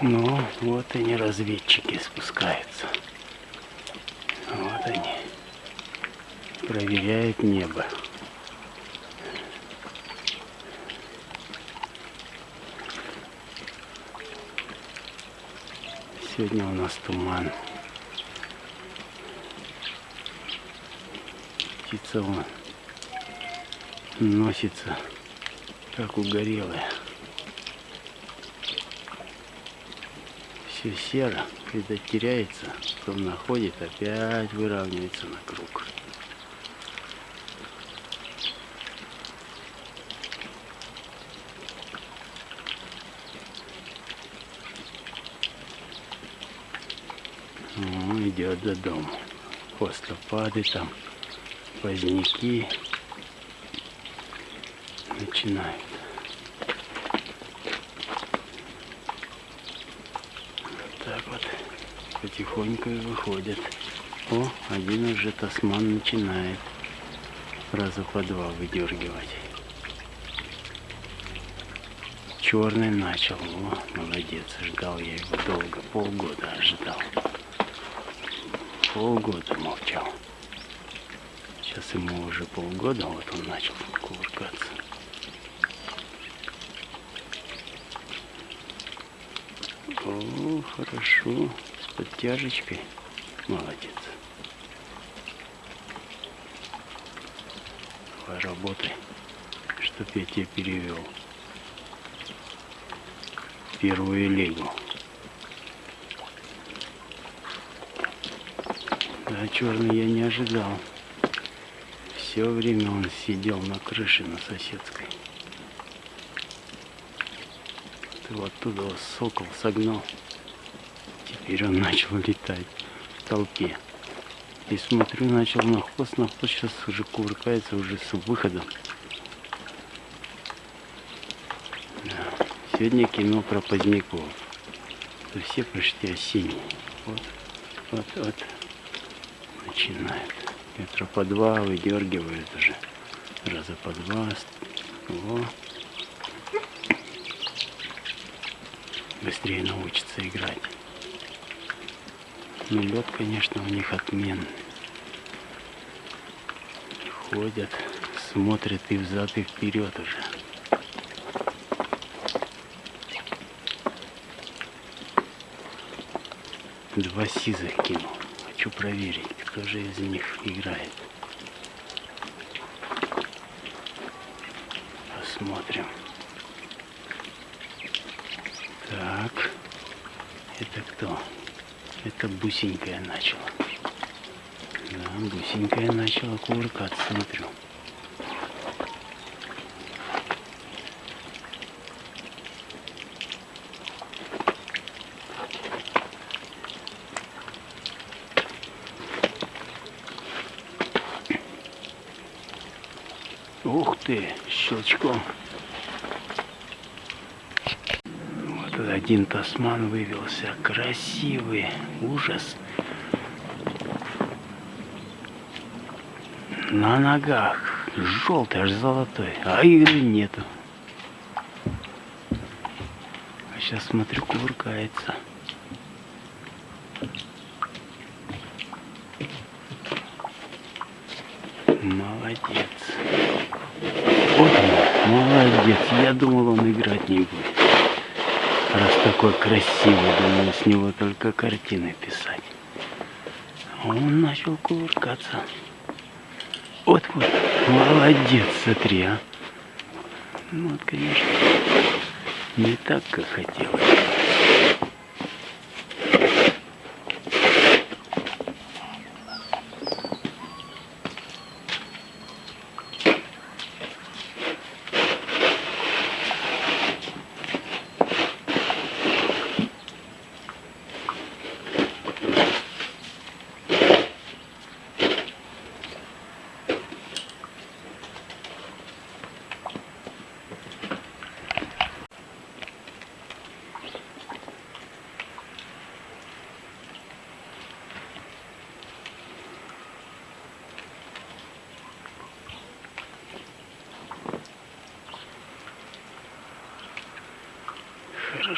Ну, вот они, разведчики, спускаются. Вот они. Проверяют небо. Сегодня у нас туман. Птица вон носится, как угорелая. Все серо, когда теряется, потом находит, опять выравнивается на круг. Ну, идет до дома. Хвостопады там, поздняки начинают. Вот так вот потихоньку выходят. О, один уже тасман начинает раза по два выдергивать. Черный начал. О, молодец, ждал я его долго, полгода ждал полгода молчал. Сейчас ему уже полгода, вот он начал кувыркаться. О, хорошо, с подтяжечкой. Молодец. Давай работай, чтоб я тебя перевел. Первую лигу. Да, черный я не ожидал. Все время он сидел на крыше на соседской. Ты вот оттуда сокол согнал. Теперь он начал летать в толпе. И смотрю, начал на хвост, на хвост сейчас уже кувыркается уже с выходом. Да. Сегодня кино про поздняков. Это все почти осенние. Вот, вот, вот начинает. Метра по два выдергивает уже. Раза по два. О. Быстрее научится играть. Ну, лед, конечно, у них отменный. Ходят, смотрят и взад, и вперед уже. Два сизых кинул. Хочу проверить кто же из них играет. Посмотрим. Так, это кто? Это бусенькая начала. Да, бусенькая начала кувыркаться, смотрю. Ух ты, щелчком. Вот один тасман вывелся. Красивый. Ужас. На ногах. Желтый, аж золотой. А игры нету. А сейчас смотрю, кувыркается. Молодец. Вот он, молодец. Я думал, он играть не будет. Такой красивый, думаю, с него только картины писать. Он начал кувыркаться. Вот, вот, молодец, смотри, а. Ну, вот, конечно, не так, как хотелось.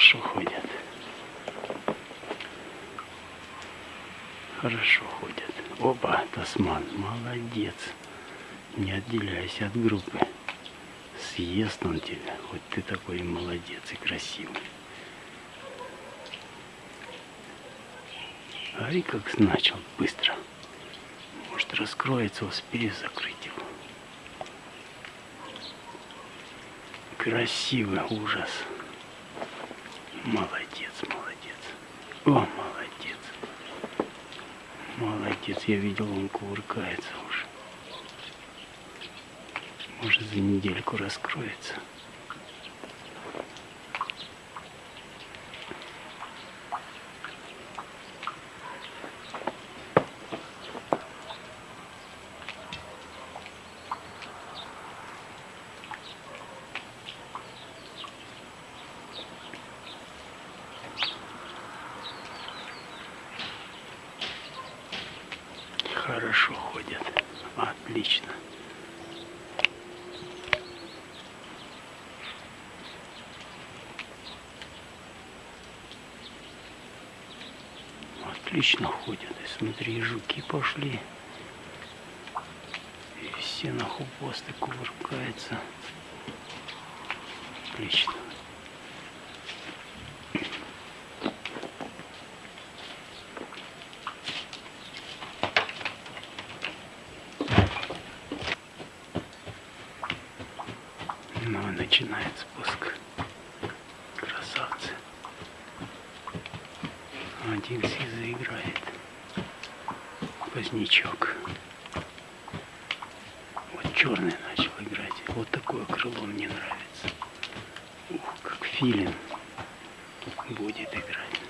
хорошо ходят. Хорошо ходят. Опа, тасман, молодец. Не отделяйся от группы. Съест он тебя, хоть ты такой молодец и красивый. Ари как начал быстро. Может раскроется, успею закрыть его. Красивый ужас. Молодец, молодец. О, молодец. Молодец, я видел, он кувыркается уже. Может за недельку раскроется. Хорошо ходят. Отлично. Отлично ходят. И смотри, жуки пошли. И все на хвосты кувыркаются. Отлично. Ну, начинает спуск. Красавцы. Один си заиграет. Позднячок. Вот черный начал играть. Вот такое крыло мне нравится. Ух, как филин будет играть.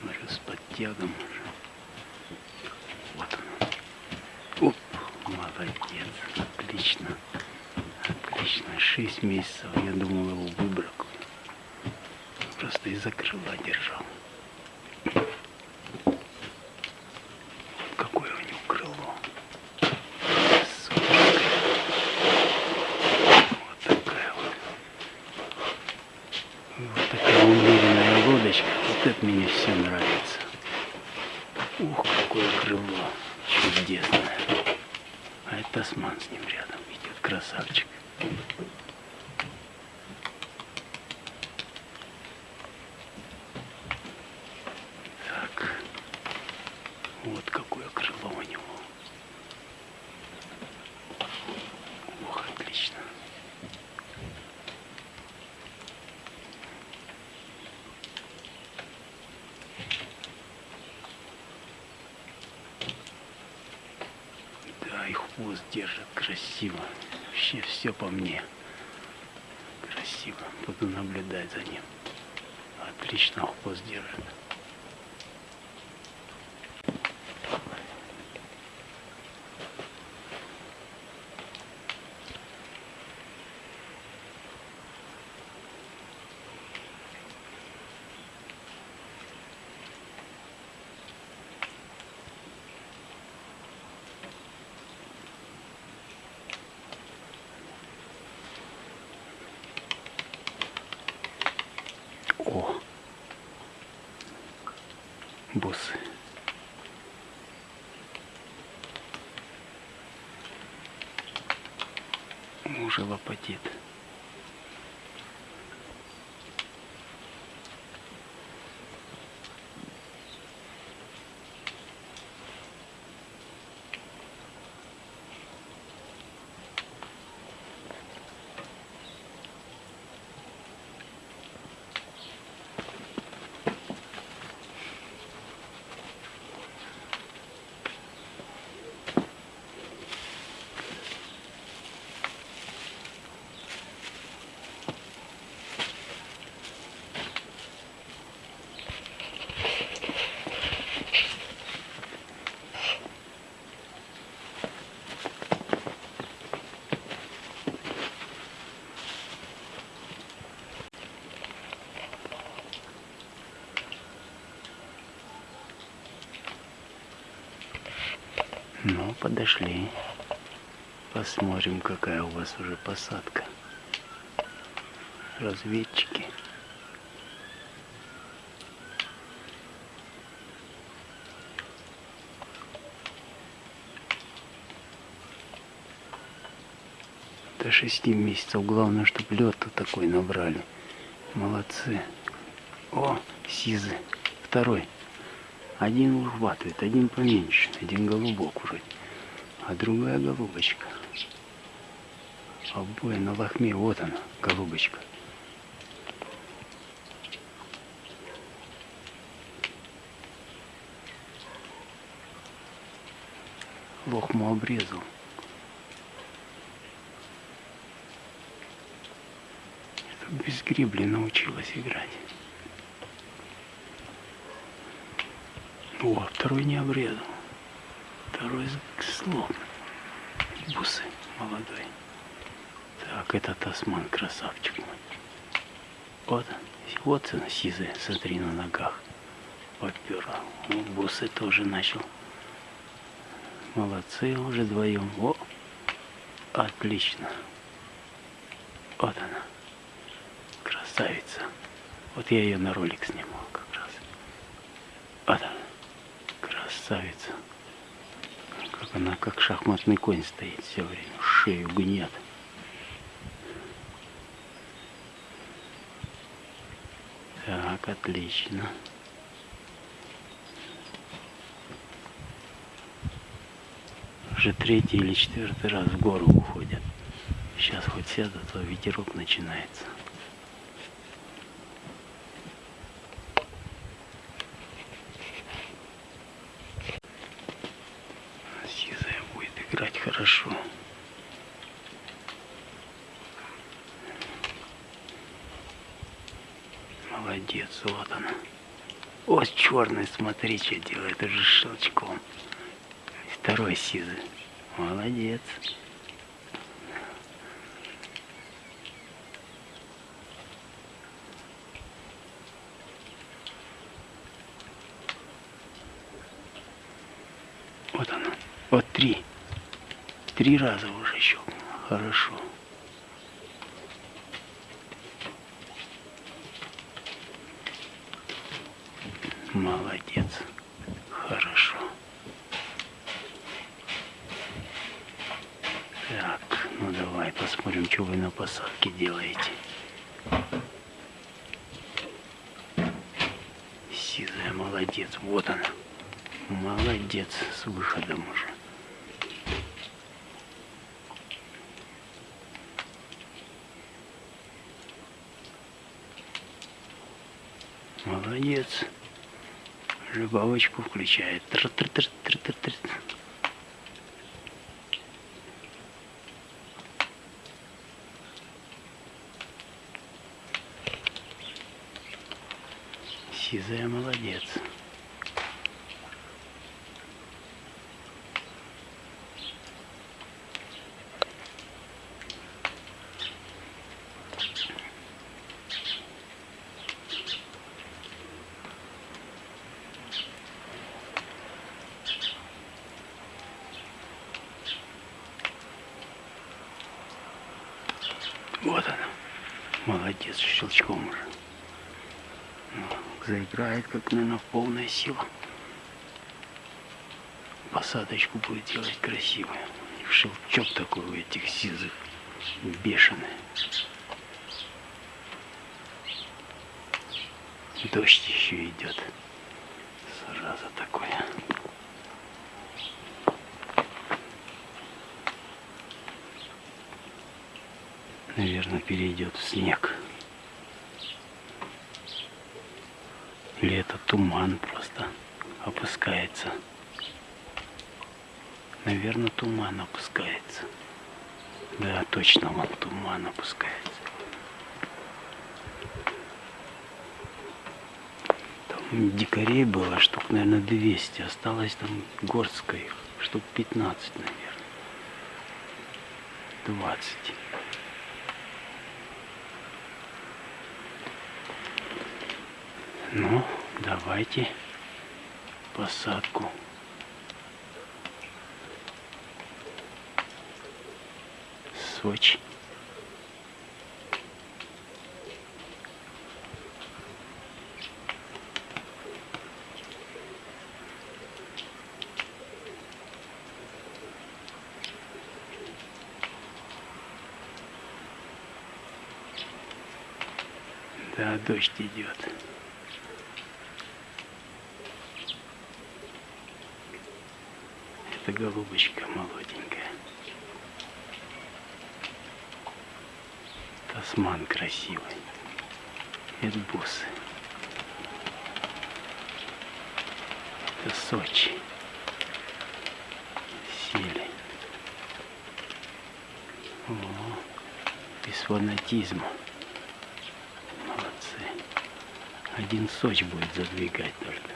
Смотрю, с подтягом 6 месяцев я думал его выбрал. Просто из-за крыла держал. Вот какое крыло у него. Ох, отлично. Да, и хвост держит красиво. Вообще все по мне. Красиво. Буду наблюдать за ним. Отлично хвост держит. О! Боссы. Уже лопатит. Ну, подошли. Посмотрим, какая у вас уже посадка. Разведчики. до 6 месяцев. Главное, чтобы лед такой набрали. Молодцы. О, сизы. Второй. Один выхватывает, один поменьше, один голубок вроде. А другая голубочка. Обои на лохме, вот она, голубочка. Лохму обрезал. Это без гребли научилась играть. О, второй не обрезал. Второй слом. Бусы молодой. Так, это тасман, красавчик мой. Вот, вот она сизая, смотри на ногах. Поперла. Ну, бусы тоже начал. Молодцы уже вдвоем. О, отлично. Вот она. Красавица. Вот я ее на ролик снимал как раз. Вот она красавица. Как она, как шахматный конь стоит все время, шею гнет. Так, отлично. Уже третий или четвертый раз в гору уходят. Сейчас хоть сядут, а ветерок начинается. играть хорошо. Молодец, вот она. Ось черный, смотри, что делает, уже щелчком. Второй сизый. Молодец. Вот она. Вот три. Три раза уже щелкнул. Хорошо. Молодец. Хорошо. Так, ну давай посмотрим, что вы на посадке делаете. Сизая, молодец. Вот она. Молодец с выходом уже. Молодец. Рыбалочку включает. Тр -тр -тр -тр -тр -тр. Сизая молодец. Вот она. Молодец, щелчком уже. Ну, заиграет, как, наверное, полная сила. Посадочку будет делать красивую. Щелчок такой у этих сизых. Бешеный. Дождь еще идет. Сразу такое. наверное, перейдет в снег. Или это туман просто опускается. Наверное, туман опускается. Да, точно, вон туман опускается. Там дикарей было штук, наверное, 200. Осталось там горстка их, штук 15, наверное. 20. Ну, давайте посадку. Сочи. Да, дождь идет. Это голубочка молоденькая. Тасман красивый. Это бусы. Это Сочи. Сели. О, без фанатизма. Молодцы. Один Соч будет задвигать только.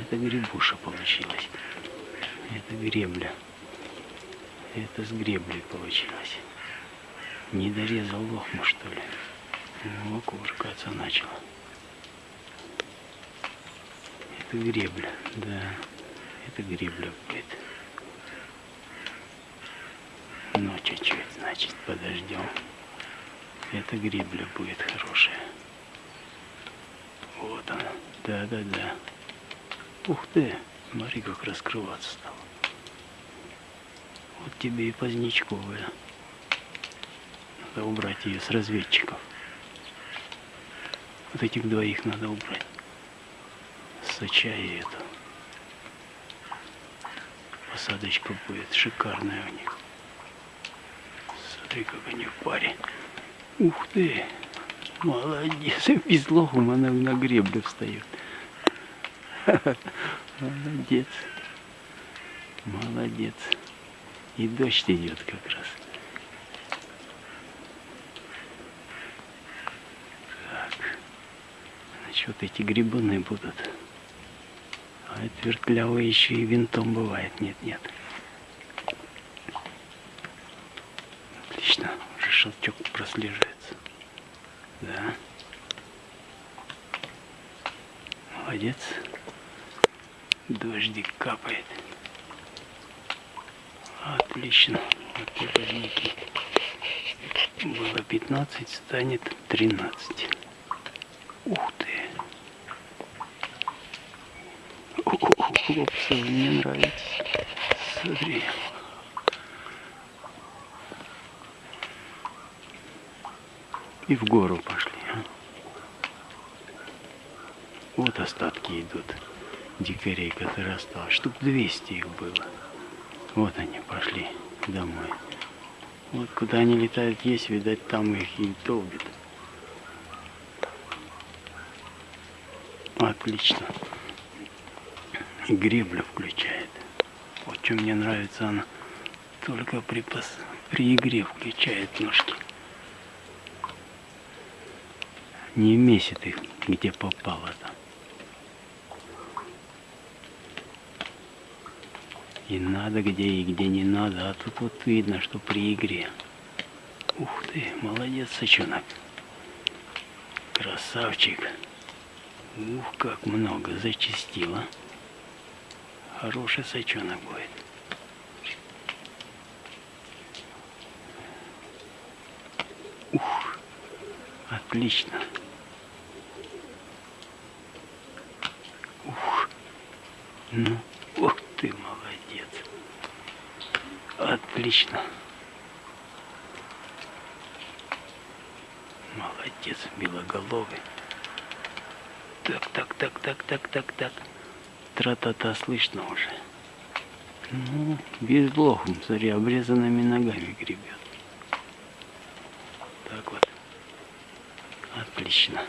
Это грибуша получилась. Это гребля. Это с греблей получилось. Не дорезал лохму, что ли. Ну, кувыркаться начал. Это гребля, да. Это гребля будет. Ну, чуть-чуть, значит, подождем. Это гребля будет хорошая. Вот она. Да-да-да. Ух ты, смотри, как раскрываться стало. Вот тебе и поздничковая. Надо убрать ее с разведчиков. Вот этих двоих надо убрать. Соча и эту. Посадочка будет шикарная у них. Смотри, как они в паре. Ух ты! Молодец! Без лохом она на греблю встает. Молодец. Молодец. И дождь идет как раз. Так. Значит, вот эти грибуны будут. А это вертлявый еще и винтом бывает. Нет, нет. Отлично. Уже шелчок прослеживается. Да. Молодец. Дождик капает. Отлично. Вот подники. Было 15, станет 13. Ух ты. Хлопцы, мне нравится. Смотри. И в гору пошли. А? Вот остатки идут дикарей, которые осталось. Штук 200 их было. Вот они пошли домой. Вот куда они летают есть, видать, там их и долбит. Отлично. И гребля включает. Вот что мне нравится, она только при, пос... при игре включает ножки. Не месит их, где попало там. И надо где, и где не надо. А тут вот видно, что при игре. Ух ты, молодец, сочонок. Красавчик. Ух, как много зачистило. Хороший сочонок будет. Ух, отлично. Ух, ну, ух ты, молодец. Отлично. Молодец, белоголовый. Так, так, так, так, так, так, так. Тра-та-та слышно уже. Ну, без блохом, смотри, обрезанными ногами гребет. Так вот. Отлично.